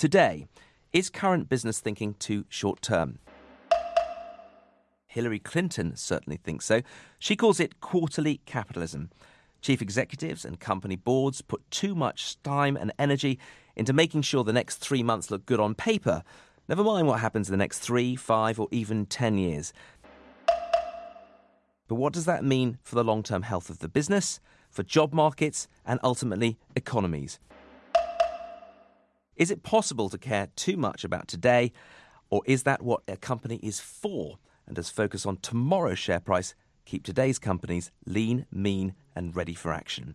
Today, is current business thinking too short term? Hillary Clinton certainly thinks so. She calls it quarterly capitalism. Chief executives and company boards put too much time and energy into making sure the next three months look good on paper, never mind what happens in the next three, five, or even ten years. But what does that mean for the long term health of the business, for job markets, and ultimately economies? Is it possible to care too much about today, or is that what a company is for? And does focus on tomorrow's share price keep today's companies lean, mean, and ready for action?